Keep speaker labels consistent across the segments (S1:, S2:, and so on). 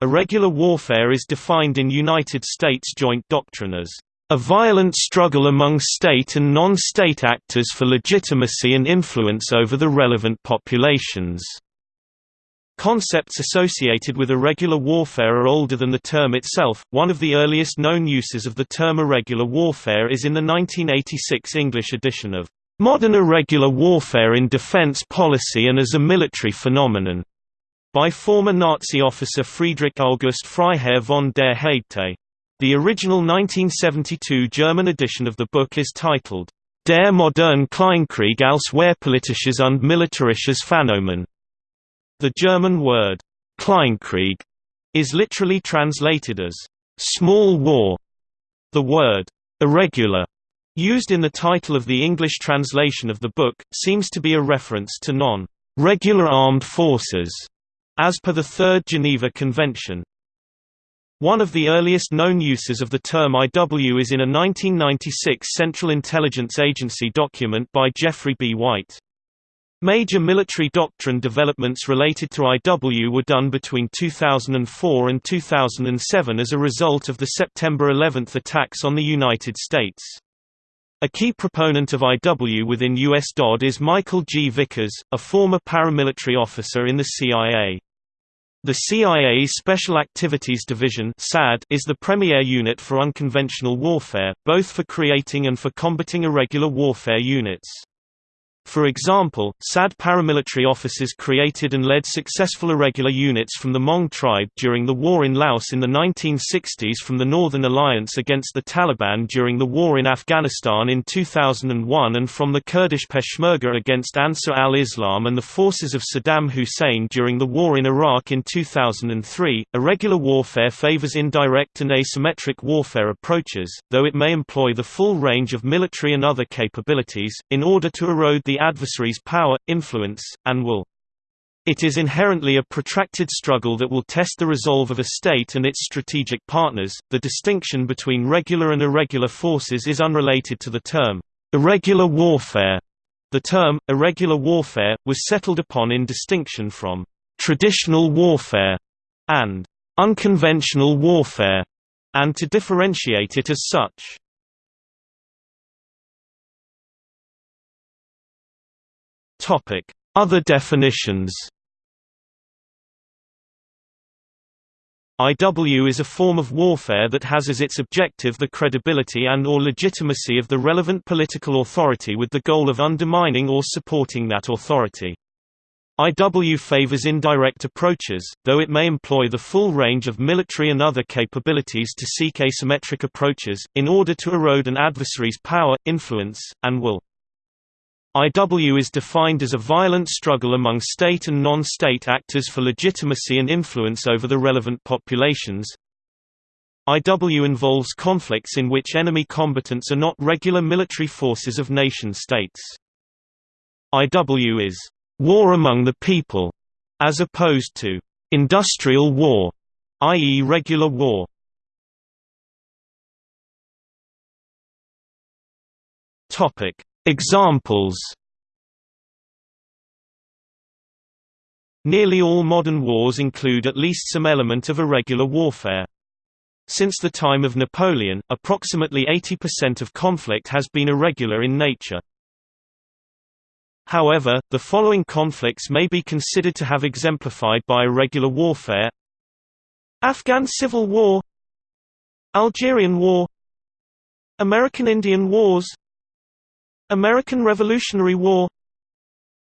S1: Irregular warfare is defined in United States joint doctrine as a violent struggle among state and non-state actors for legitimacy and influence over the relevant populations. Concepts associated with irregular warfare are older than the term itself. One of the earliest known uses of the term irregular warfare is in the 1986 English edition of Modern Irregular Warfare in Defense Policy and as a Military Phenomenon by former Nazi officer Friedrich August Freiherr von der Heydte. The original 1972 German edition of the book is titled Der moderne Kleinkrieg als Wehrpolitisches und Militärisches Phänomen the German word Kleinkrieg is literally translated as small war. The word irregular used in the title of the English translation of the book seems to be a reference to non-regular armed forces as per the Third Geneva Convention. One of the earliest known uses of the term IW is in a 1996 Central Intelligence Agency document by Jeffrey B. White. Major military doctrine developments related to IW were done between 2004 and 2007 as a result of the September 11 attacks on the United States. A key proponent of IW within U.S. DOD is Michael G. Vickers, a former paramilitary officer in the CIA. The CIA's Special Activities Division is the premier unit for unconventional warfare, both for creating and for combating irregular warfare units. For example, SAD paramilitary officers created and led successful irregular units from the Hmong tribe during the war in Laos in the 1960s from the Northern Alliance against the Taliban during the war in Afghanistan in 2001 and from the Kurdish Peshmerga against Ansar al-Islam and the forces of Saddam Hussein during the war in Iraq in 2003. Irregular warfare favors indirect and asymmetric warfare approaches, though it may employ the full range of military and other capabilities, in order to erode the adversary's power, influence, and will. It is inherently a protracted struggle that will test the resolve of a state and its strategic partners. The distinction between regular and irregular forces is unrelated to the term irregular warfare. The term irregular warfare was settled upon in distinction from traditional warfare and unconventional warfare, and to differentiate it as such. Other definitions IW is a form of warfare that has as its objective the credibility and or legitimacy of the relevant political authority with the goal of undermining or supporting that authority. IW favors indirect approaches, though it may employ the full range of military and other capabilities to seek asymmetric approaches, in order to erode an adversary's power, influence, and will. IW is defined as a violent struggle among state and non-state actors for legitimacy and influence over the relevant populations. IW involves conflicts in which enemy combatants are not regular military forces of nation-states. IW is war among the people, as opposed to industrial war, i.e. regular war. Topic: Examples. Nearly all modern wars include at least some element of irregular warfare. Since the time of Napoleon, approximately 80% of conflict has been irregular in nature. However, the following conflicts may be considered to have exemplified by irregular warfare. Afghan Civil War. Algerian War. American Indian Wars American Revolutionary War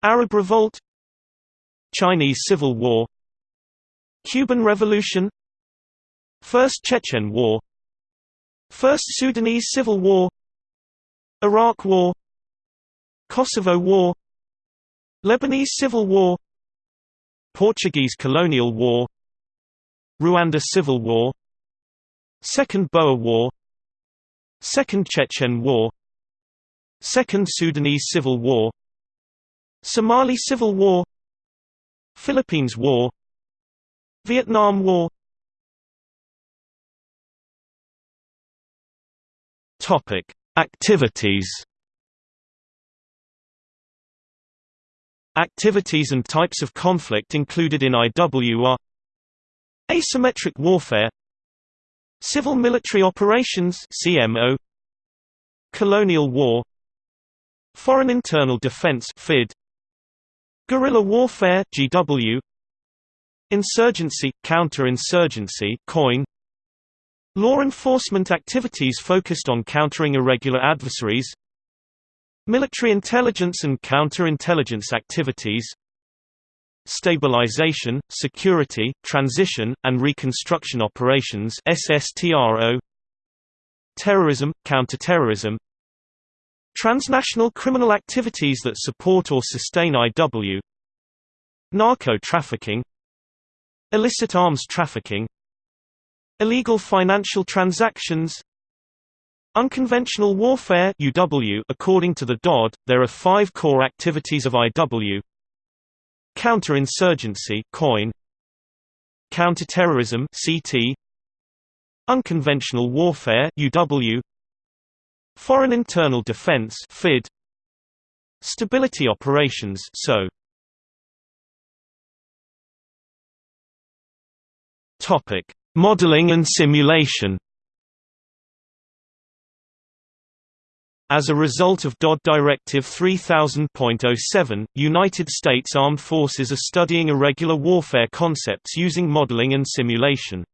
S1: Arab Revolt Chinese Civil War Cuban Revolution First Chechen War First Sudanese Civil War Iraq War Kosovo War Lebanese Civil War Portuguese Colonial War Rwanda Civil War Second Boer War Second Chechen War Second Sudanese Civil War. Somali Civil War. Philippines War. Vietnam War. Topic: Activities. Activities and types of conflict included in IWR are Asymmetric warfare. Civil military operations CMO Colonial war Foreign internal defense FID Guerrilla warfare GW Insurgency counterinsurgency COIN Law enforcement activities focused on countering irregular adversaries Military intelligence and counterintelligence activities Stabilization, Security, Transition, and Reconstruction Operations SSTRO Terrorism, Counterterrorism Transnational criminal activities that support or sustain IW Narco-trafficking Illicit arms trafficking. Illegal financial transactions. Unconventional warfare UW According to the DOD, there are five core activities of IW Counterinsurgency COIN. Counterterrorism CT Unconventional warfare UW Foreign internal defense FID Stability operations SO Topic Modeling and simulation As a result of DOD Directive 3000.07, United States Armed Forces are studying irregular warfare concepts using modeling and simulation.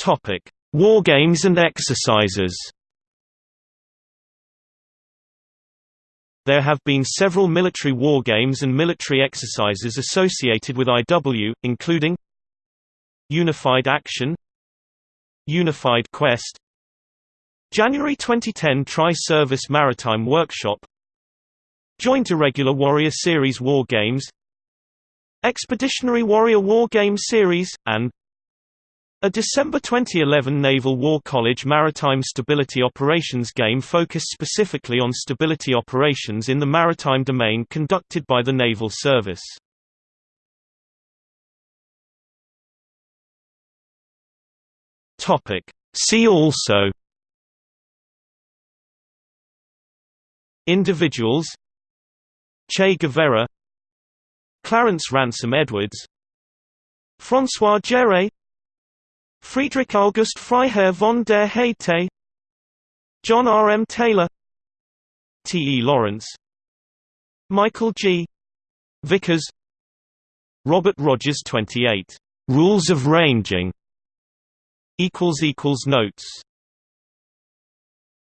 S1: Topic: Wargames and exercises. There have been several military wargames and military exercises associated with IW, including Unified Action Unified Quest January 2010 Tri-Service Maritime Workshop Joint Irregular Warrior Series War Games Expeditionary Warrior War Game Series, and a December 2011 Naval War College Maritime Stability Operations game focused specifically on stability operations in the maritime domain conducted by the Naval Service. See also Individuals Che Guevara Clarence Ransom Edwards François Géré Friedrich August Freiherr von der Heydte John R. M. Taylor T. E. Lawrence Michael G. Vickers Robert Rogers 28. Rules of Ranging Notes